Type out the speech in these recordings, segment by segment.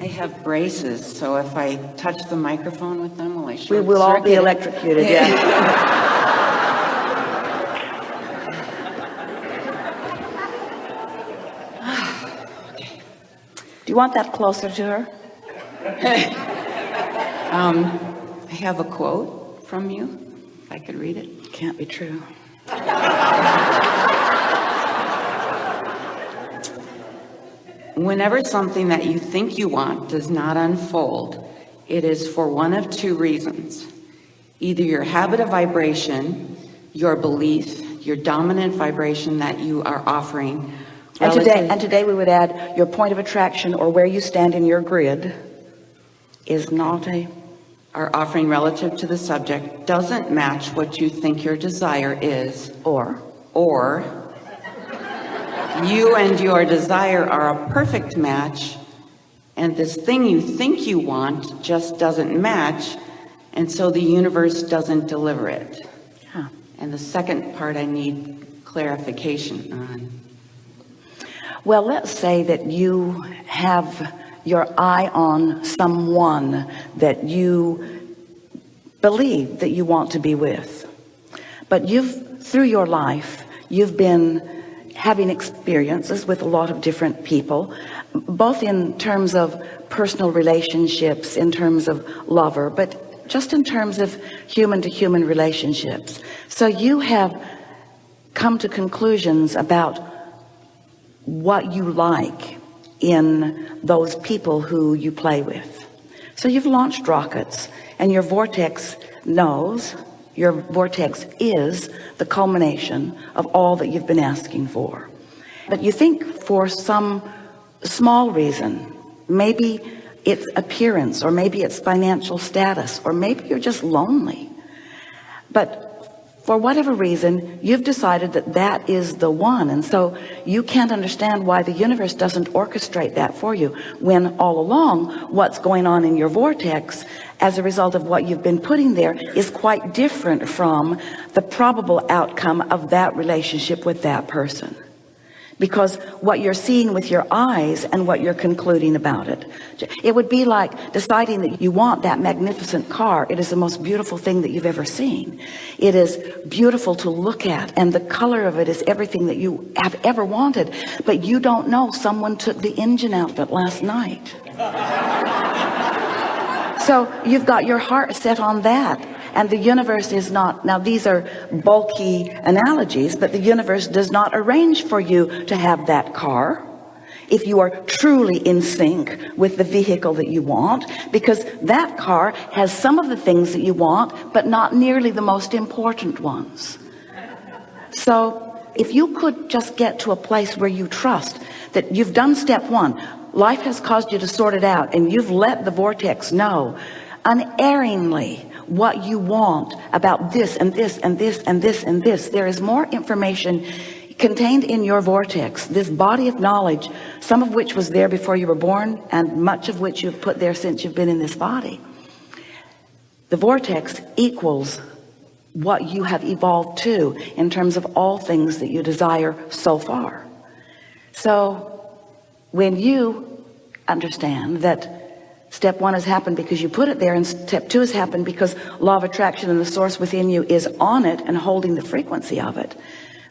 I have braces, so if I touch the microphone with them, will I We will all be electrocuted, yeah. Do you want that closer to her? Um, I have a quote from you, if I could read it. Can't be true. Whenever something that you think you want does not unfold, it is for one of two reasons. Either your habit of vibration, your belief, your dominant vibration that you are offering. And today, and today we would add your point of attraction or where you stand in your grid is not a, are offering relative to the subject doesn't match what you think your desire is, or, or you and your desire are a perfect match, and this thing you think you want just doesn't match, and so the universe doesn't deliver it. huh. And the second part I need clarification on. Well, let's say that you have your eye on someone that you believe that you want to be with. But you've, through your life, you've been having experiences with a lot of different people, both in terms of personal relationships, in terms of lover, but just in terms of human to human relationships. So you have come to conclusions about what you like in those people who you play with so you've launched rockets and your vortex knows your vortex is the culmination of all that you've been asking for. But you think for some small reason maybe it's appearance or maybe it's financial status or maybe you're just lonely. But for whatever reason you've decided that that is the one. And so you can't understand why the universe doesn't orchestrate that for you when all along what's going on in your vortex as a result of what you've been putting there is quite different from the probable outcome of that relationship with that person because what you're seeing with your eyes and what you're concluding about it. It would be like deciding that you want that magnificent car. It is the most beautiful thing that you've ever seen. It is beautiful to look at and the color of it is everything that you have ever wanted. But you don't know. Someone took the engine out of it last night. So you've got your heart set on that and the universe is not now these are bulky analogies but the universe does not arrange for you to have that car if you are truly in sync with the vehicle that you want because that car has some of the things that you want but not nearly the most important ones. So if you could just get to a place where you trust that you've done step one life has caused you to sort it out and you've let the vortex know unerringly what you want about this and this and this and this and this. There is more information contained in your vortex this body of knowledge some of which was there before you were born and much of which you've put there since you've been in this body. The vortex equals what you have evolved to in terms of all things that you desire so far. So when you understand that step one has happened because you put it there and step two has happened because law of attraction and the source within you is on it and holding the frequency of it.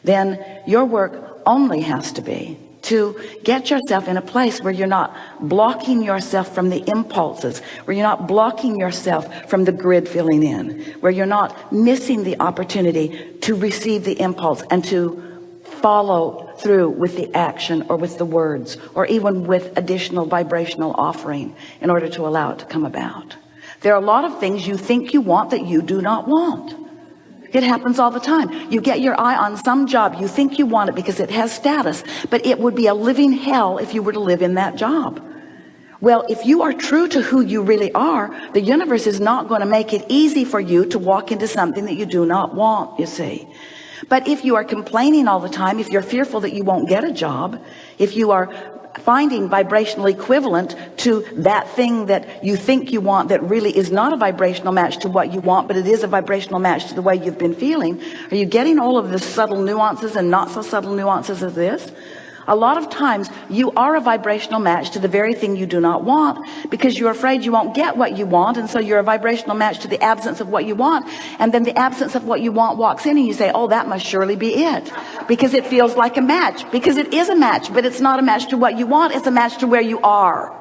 Then your work only has to be to get yourself in a place where you're not blocking yourself from the impulses where you're not blocking yourself from the grid filling in where you're not missing the opportunity to receive the impulse and to follow through with the action or with the words or even with additional vibrational offering in order to allow it to come about. There are a lot of things you think you want that you do not want. It happens all the time. You get your eye on some job you think you want it because it has status but it would be a living hell if you were to live in that job. Well if you are true to who you really are the universe is not going to make it easy for you to walk into something that you do not want you see but if you are complaining all the time if you're fearful that you won't get a job if you are finding vibrational equivalent to that thing that you think you want that really is not a vibrational match to what you want but it is a vibrational match to the way you've been feeling are you getting all of the subtle nuances and not so subtle nuances of this a lot of times you are a vibrational match to the very thing you do not want because you're afraid you won't get what you want and so you're a vibrational match to the absence of what you want. And then the absence of what you want walks in and you say oh that must surely be it because it feels like a match because it is a match but it's not a match to what you want it's a match to where you are.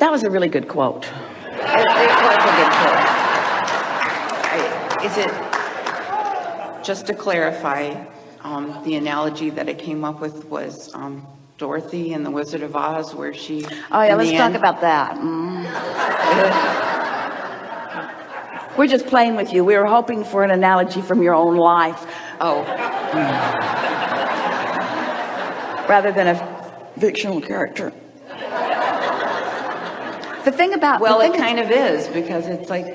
That was a really good quote It, it was a good Is it, just to clarify, um, the analogy that I came up with was, um, Dorothy in The Wizard of Oz, where she. Oh yeah, let's talk end- about that. Mm. We're just playing with you. We were hoping for an analogy from your own life Oh, rather than a fictional character. The thing about well, it kind of is, because it's like,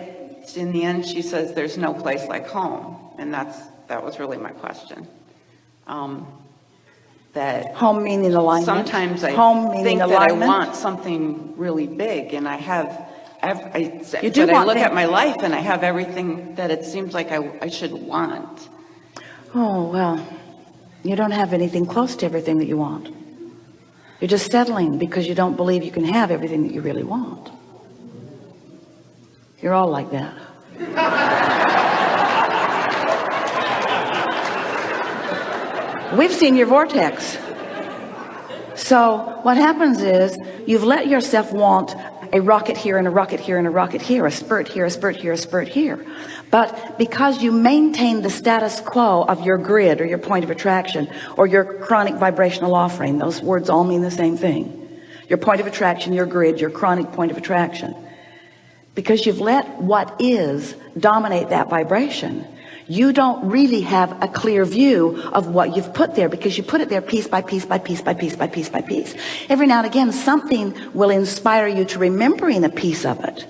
in the end, she says, there's no place like home. And that's, that was really my question. Um, That home meaning alignment. sometimes I home meaning think that I want something really big and I have, ev- I, You do but I look at my life and I have everything that it seems like I, I should want. Oh well, you don't have anything close to everything that you want. You're just settling because you don't believe you can have everything that you really want. You're all like that. We've seen your vortex. So what happens is you've let yourself want a rocket here and a rocket here and a rocket here, a spurt here, a spurt here, a spurt here. But because you maintain the status quo of your grid or your point of attraction or your chronic vibrational offering, those words all mean the same thing. Your point of attraction, your grid, your chronic point of attraction. Because you've let what is dominate that vibration, you don't really have a clear view of what you've put there because you put it there piece by piece by piece by piece by piece by piece. Every now and again, something will inspire you to remembering a piece of it.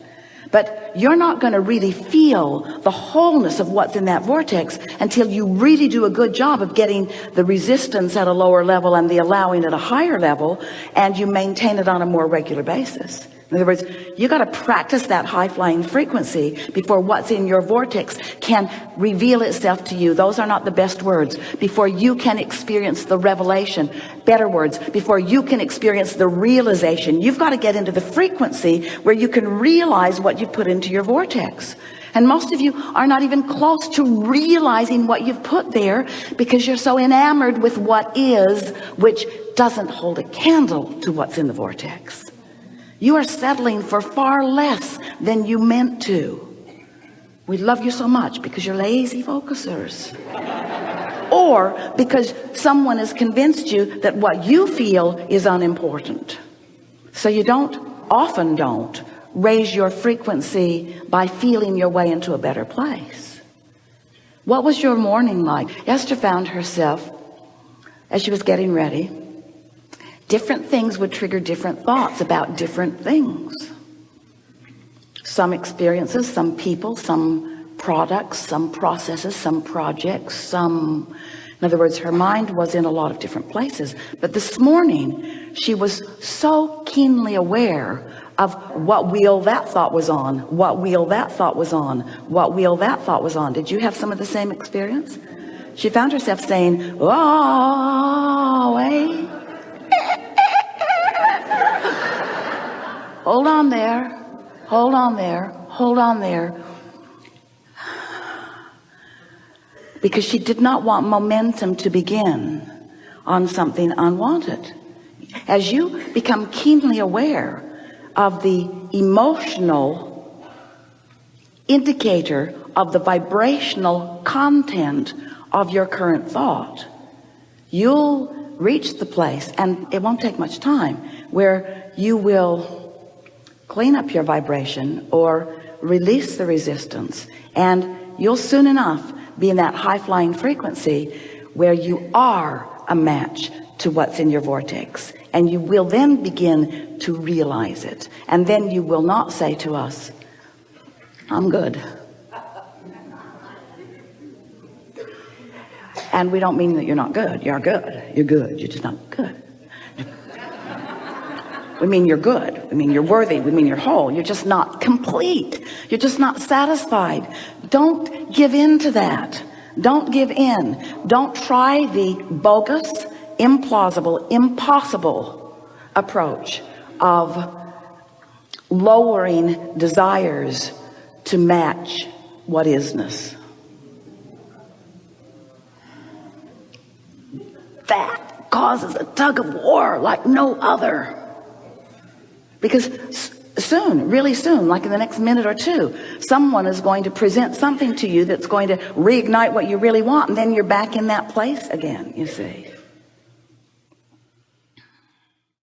But you're not going to really feel the wholeness of what's in that vortex until you really do a good job of getting the resistance at a lower level and the allowing at a higher level and you maintain it on a more regular basis. In other words, you got to practice that high flying frequency before what's in your vortex can reveal itself to you. Those are not the best words. Before you can experience the revelation, better words, before you can experience the realization, you've got to get into the frequency where you can realize what you put into your vortex. And most of you are not even close to realizing what you've put there because you're so enamored with what is, which doesn't hold a candle to what's in the vortex. You are settling for far less than you meant to. We love you so much because you're lazy focusers. Or because someone has convinced you that what you feel is unimportant. So you don't, often don't, raise your frequency by feeling your way into a better place. What was your morning like? Esther found herself as she was getting ready different things would trigger different thoughts about different things. Some experiences some people some products some processes some projects some in other words her mind was in a lot of different places. But this morning she was so keenly aware of what wheel that thought was on what wheel that thought was on what wheel that thought was on. Did you have some of the same experience? She found herself saying oh eh? wait hold on there. Hold on there. Hold on there. Because she did not want momentum to begin on something unwanted. As you become keenly aware of the emotional indicator of the vibrational content of your current thought you'll reach the place and it won't take much time where you will clean up your vibration or release the resistance. And you'll soon enough be in that high-flying frequency where you are a match to what's in your vortex. And you will then begin to realize it. And then you will not say to us I'm good. And we don't mean that you're not good. You're good. You're good. You're just not good we mean you're good. We mean you're worthy. We mean you're whole. You're just not complete. You're just not satisfied. Don't give in to that. Don't give in. Don't try the bogus implausible impossible approach of lowering desires to match what isness that causes a tug of war like no other because soon really soon like in the next minute or two someone is going to present something to you that's going to reignite what you really want and then you're back in that place again you see